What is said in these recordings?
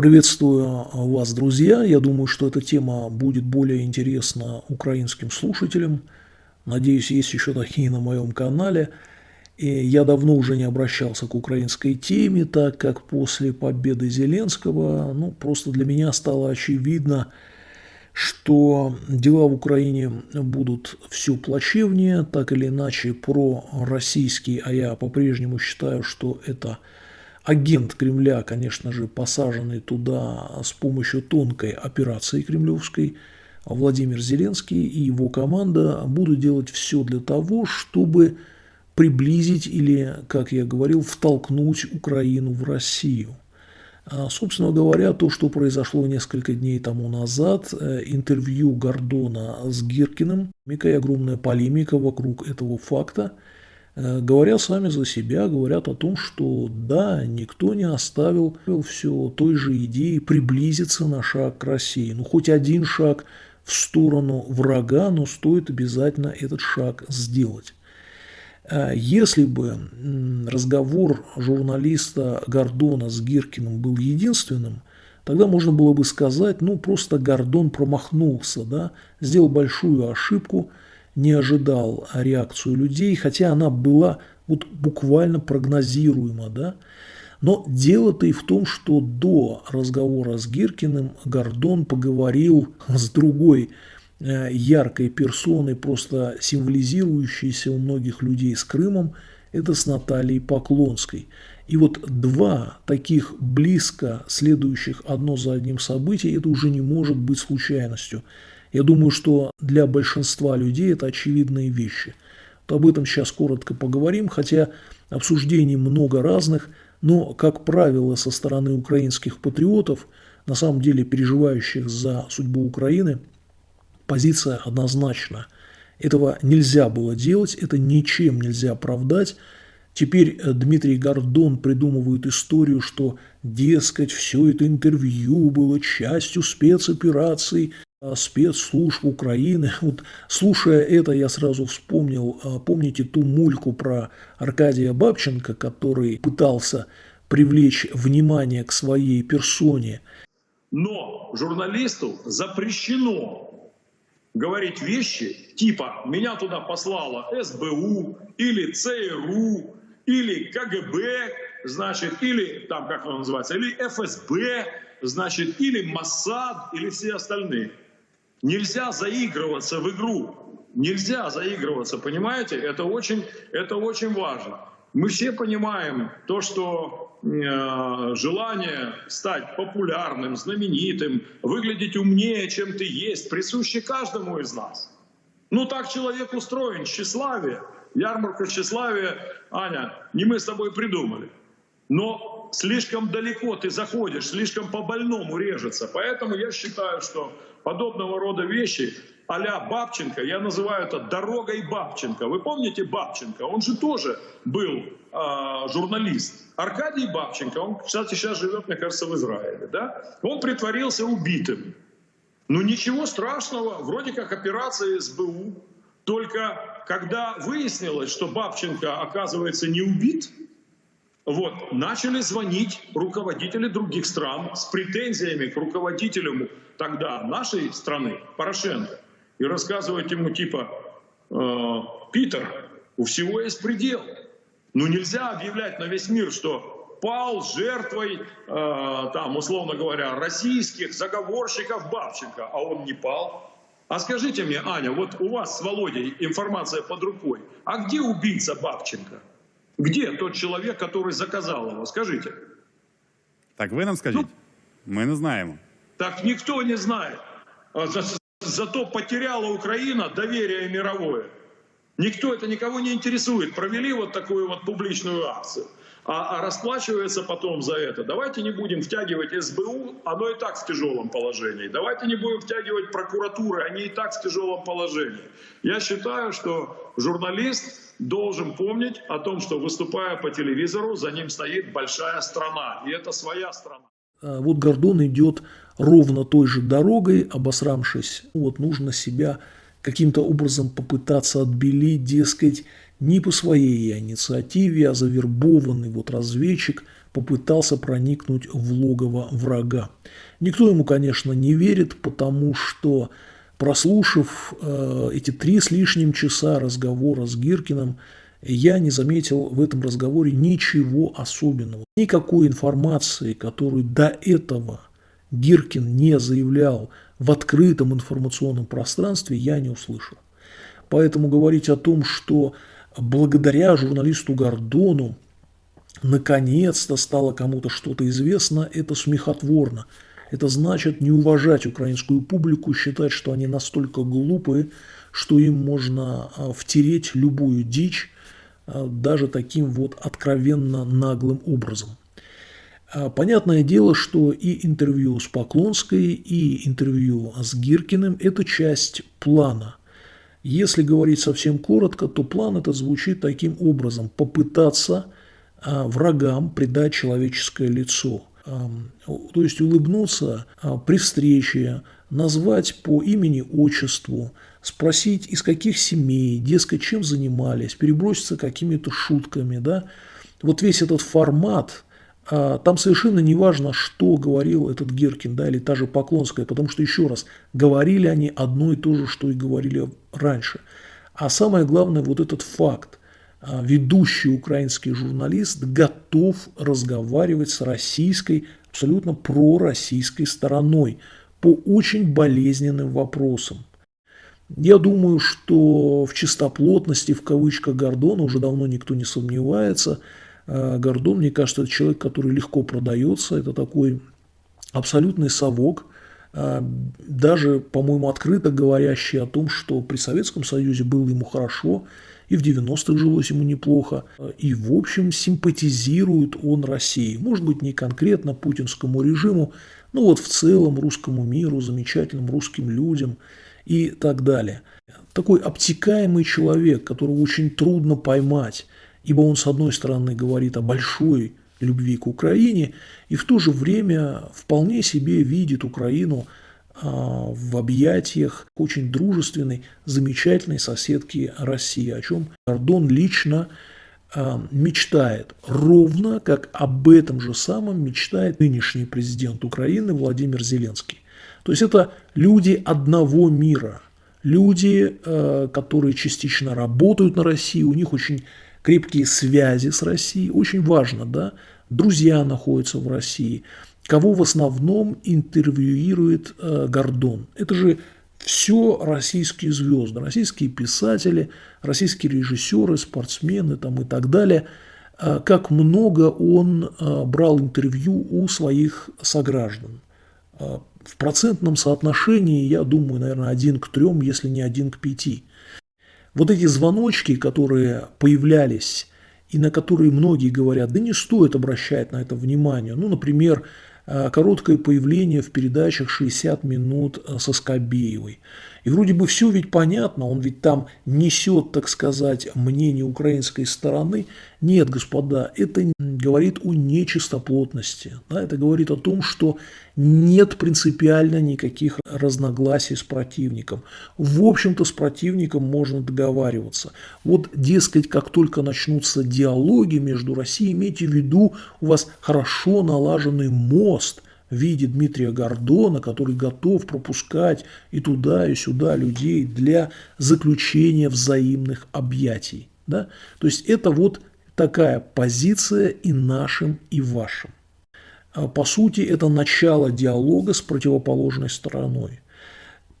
Приветствую вас, друзья. Я думаю, что эта тема будет более интересна украинским слушателям. Надеюсь, есть еще такие на моем канале. И я давно уже не обращался к украинской теме, так как после победы Зеленского, ну, просто для меня стало очевидно, что дела в Украине будут все плачевнее, так или иначе про российский, а я по-прежнему считаю, что это агент Кремля, конечно же, посаженный туда с помощью тонкой операции кремлевской, Владимир Зеленский и его команда будут делать все для того, чтобы приблизить или, как я говорил, втолкнуть Украину в Россию. А, собственно говоря, то, что произошло несколько дней тому назад, э, интервью Гордона с Гиркиным, и огромная полемика вокруг этого факта – говорят сами за себя, говорят о том, что да, никто не оставил все той же идеи приблизиться на шаг к России. Ну, хоть один шаг в сторону врага, но стоит обязательно этот шаг сделать. Э, если бы разговор журналиста Гордона с Гиркиным был единственным, тогда можно было бы сказать, ну просто Гордон промахнулся, да, сделал большую ошибку – не ожидал реакцию людей, хотя она была вот буквально прогнозируема, да. Но дело-то и в том, что до разговора с Гиркиным Гордон поговорил с другой э, яркой персоной, просто символизирующейся у многих людей с Крымом, это с Натальей Поклонской. И вот два таких близко следующих одно за одним события, это уже не может быть случайностью. Я думаю, что для большинства людей это очевидные вещи. Вот об этом сейчас коротко поговорим, хотя обсуждений много разных, но, как правило, со стороны украинских патриотов, на самом деле переживающих за судьбу Украины, позиция однозначна. Этого нельзя было делать, это ничем нельзя оправдать. Теперь э, Дмитрий Гордон придумывает историю, что, дескать, все это интервью было частью спецоперации а, спецслужб Украины. Вот слушая это, я сразу вспомнил, а, помните ту мульку про Аркадия Бабченко, который пытался привлечь внимание к своей персоне. Но журналисту запрещено говорить вещи типа «меня туда послала СБУ» или ЦРУ или КГБ, значит, или там, как оно называется, или ФСБ, значит, или Моссад, или все остальные. Нельзя заигрываться в игру. Нельзя заигрываться, понимаете? Это очень, это очень важно. Мы все понимаем то, что э, желание стать популярным, знаменитым, выглядеть умнее, чем ты есть, присуще каждому из нас. Ну так человек устроен, тщеславие. Ярмарку тщеславия, Аня, не мы с тобой придумали. Но слишком далеко ты заходишь, слишком по-больному режется. Поэтому я считаю, что подобного рода вещи а Бабченко, я называю это дорогой Бабченко. Вы помните Бабченко? Он же тоже был э, журналист. Аркадий Бабченко, он, кстати, сейчас живет, мне кажется, в Израиле. Да? Он притворился убитым. Ну ничего страшного, вроде как операция СБУ. Только когда выяснилось, что Бабченко, оказывается, не убит, вот, начали звонить руководители других стран с претензиями к руководителю тогда нашей страны, Порошенко, и рассказывать ему типа, э, Питер, у всего есть предел. Ну нельзя объявлять на весь мир, что пал жертвой, э, там, условно говоря, российских заговорщиков Бабченко, а он не пал. А скажите мне, Аня, вот у вас с Володей информация под рукой, а где убийца Бабченко? Где тот человек, который заказал его? Скажите. Так ви нам скажіть. Ну, Ми не знаємо. Так никто не знает. А за, зато потеряла Украина доверие мировое. Никто это никого не интересует. Провели вот такую вот публичную акцию. А, а расплачивается потом за это. Давайте не будем втягивать СБУ, оно и так в тяжелом положении. Давайте не будем втягивать прокуратуры, они и так в тяжелом положении. Я считаю, что журналист должен помнить о том, что выступая по телевизору, за ним стоит большая страна, и это своя страна. А вот Гордон идет ровно той же дорогой, обосрамшись. Вот нужно себя каким-то образом попытаться отбелить, дескать, не по своей инициативе, а завербованный вот разведчик попытался проникнуть в логово врага. Никто ему, конечно, не верит, потому что, прослушав э, эти три с лишним часа разговора с Гиркиным, я не заметил в этом разговоре ничего особенного. Никакой информации, которую до этого Гиркин не заявлял в открытом информационном пространстве, я не услышал. Поэтому говорить о том, что благодаря журналисту Гордону наконец-то стало кому-то что-то известно, это смехотворно. Это значит не уважать украинскую публику, считать, что они настолько глупые, что им можно а, втереть любую дичь, а, даже таким вот откровенно наглым образом. А, понятное дело, что и интервью с Поклонской, и интервью с Гиркиным – это часть плана. Если говорить совсем коротко, то план этот звучит таким образом – попытаться врагам придать человеческое лицо – то есть улыбнуться а, при встрече, назвать по имени, отчеству, спросить, из каких семей, дескать, чем занимались, переброситься какими-то шутками, да. Вот весь этот формат, а, там совершенно не важно, что говорил этот Геркин, да, или та же Поклонская, потому что, еще раз, говорили они одно и то же, что и говорили раньше. А самое главное, вот этот факт. А, ведущий украинский журналист готов разговаривать с российской, абсолютно пророссийской стороной по очень болезненным вопросам. Я думаю, что в чистоплотности, в кавычках, Гордона уже давно никто не сомневается. А, Гордон, мне кажется, это человек, который легко продается. Это такой абсолютный совок, даже, по-моему, открыто говорящий о том, что при Советском Союзе было ему хорошо, и в 90-х жилось ему неплохо, и в общем симпатизирует он России. Может быть не конкретно путинскому режиму, но вот в целом русскому миру, замечательным русским людям и так далее. Такой обтекаемый человек, которого очень трудно поймать, ибо он с одной стороны говорит о большой любви к Украине и в то же время вполне себе видит Украину – а, в объятиях очень дружественной, замечательной соседки России, о чем Гордон лично а, мечтает, ровно как об этом же самом мечтает нынешний президент Украины Владимир Зеленский. То есть это люди одного мира, люди, а, которые частично работают на России, у них очень крепкие связи с Россией, очень важно, да, друзья находятся в России – кого в основном интервьюирует э, Гордон. Это же все российские звезды, российские писатели, российские режиссеры, спортсмены там и так далее. Э, как много он э, брал интервью у своих сограждан. Э, в процентном соотношении, я думаю, наверное, один к трем, если не один к пяти. Вот эти звоночки, которые появлялись и на которые многие говорят, да не стоит обращать на это внимание. Ну, например, Э, короткое появление в передачах «60 минут» э, со Скобеевой. И вроде бы все ведь понятно, он ведь там несет, так сказать, мнение украинской стороны. Нет, господа, это говорит о нечистоплотности. Да, это говорит о том, что нет принципиально никаких разногласий с противником. В общем-то, с противником можно договариваться. Вот, дескать, как только начнутся диалоги между Россией, имейте в виду, у вас хорошо налаженный мост – виде Дмитрия Гордона, который готов пропускать и туда, и сюда людей для заключения взаимных объятий. Да? То есть это вот такая позиция и нашим, и вашим. А по сути, это начало диалога с противоположной стороной.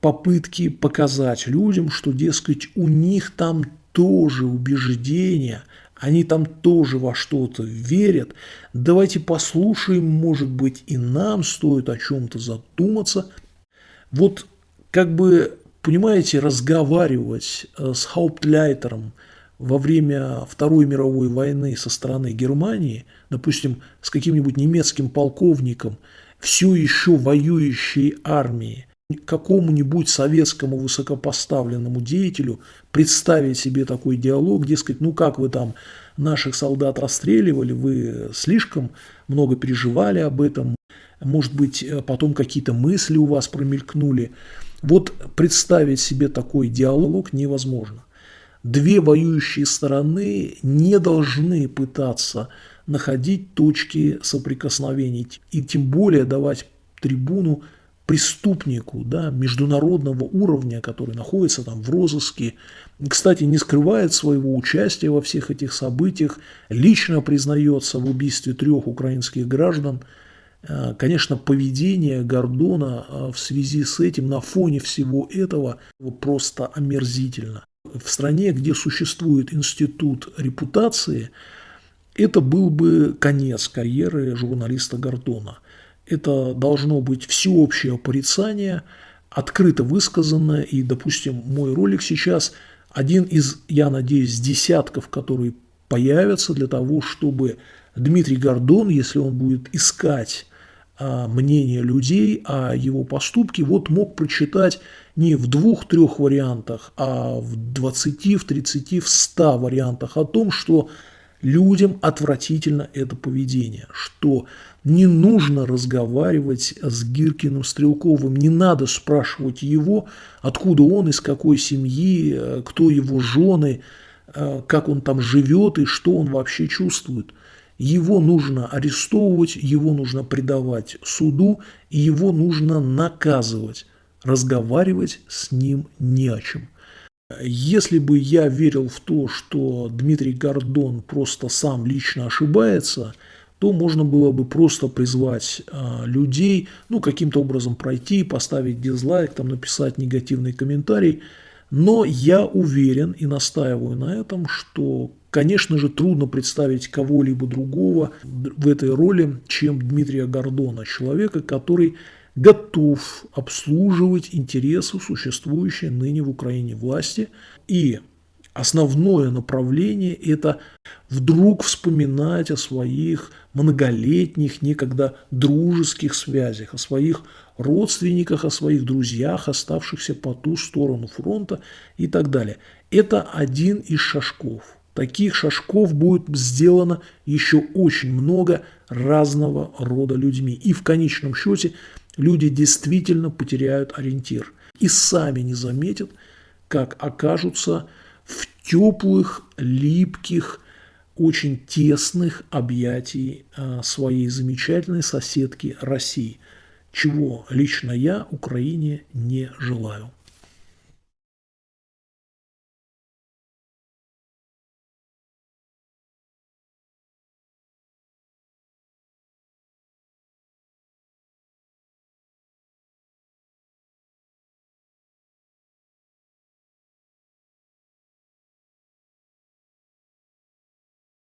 Попытки показать людям, что, дескать, у них там тоже убеждения – они там тоже во что-то верят. Давайте послушаем, может быть, и нам стоит о чем-то задуматься. Вот как бы, понимаете, разговаривать э, с Хауптляйтером во время Второй мировой войны со стороны Германии, допустим, с каким-нибудь немецким полковником, все еще воюющей армии, какому-нибудь советскому высокопоставленному деятелю представить себе такой диалог, дескать, ну как вы там наших солдат расстреливали, вы слишком много переживали об этом, может быть, потом какие-то мысли у вас промелькнули. Вот представить себе такой диалог невозможно. Две воюющие стороны не должны пытаться находить точки соприкосновений и тем более давать трибуну преступнику да, международного уровня, который находится там в розыске, кстати, не скрывает своего участия во всех этих событиях, лично признается в убийстве трех украинских граждан. Э, конечно, поведение Гордона э, в связи с этим, на фоне всего этого, просто омерзительно. В стране, где существует институт репутации, это был бы конец карьеры журналиста Гордона – это должно быть всеобщее порицание, открыто высказанное, и, допустим, мой ролик сейчас один из, я надеюсь, десятков, которые появятся для того, чтобы Дмитрий Гордон, если он будет искать а, мнение людей о его поступке, вот мог прочитать не в двух-трех вариантах, а в 20, в 30, в 100 вариантах о том, что людям отвратительно это поведение, что не нужно разговаривать с Гиркиным Стрелковым, не надо спрашивать его, откуда он, из какой семьи, э, кто его жены, э, как он там живет и что он вообще чувствует. Его нужно арестовывать, его нужно предавать суду, и его нужно наказывать. Разговаривать с ним не о чем. Если бы я верил в то, что Дмитрий Гордон просто сам лично ошибается – то можно было бы просто призвать а, людей, ну, каким-то образом пройти, поставить дизлайк, там, написать негативный комментарий. Но я уверен и настаиваю на этом, что, конечно же, трудно представить кого-либо другого в этой роли, чем Дмитрия Гордона, человека, который готов обслуживать интересы существующей ныне в Украине власти и основное направление – это вдруг вспоминать о своих многолетних, некогда дружеских связях, о своих родственниках, о своих друзьях, оставшихся по ту сторону фронта и так далее. Это один из шажков. Таких шажков будет сделано еще очень много разного рода людьми. И в конечном счете люди действительно потеряют ориентир и сами не заметят, как окажутся в теплых, липких, очень тесных объятий а, своей замечательной соседки России, чего лично я Украине не желаю.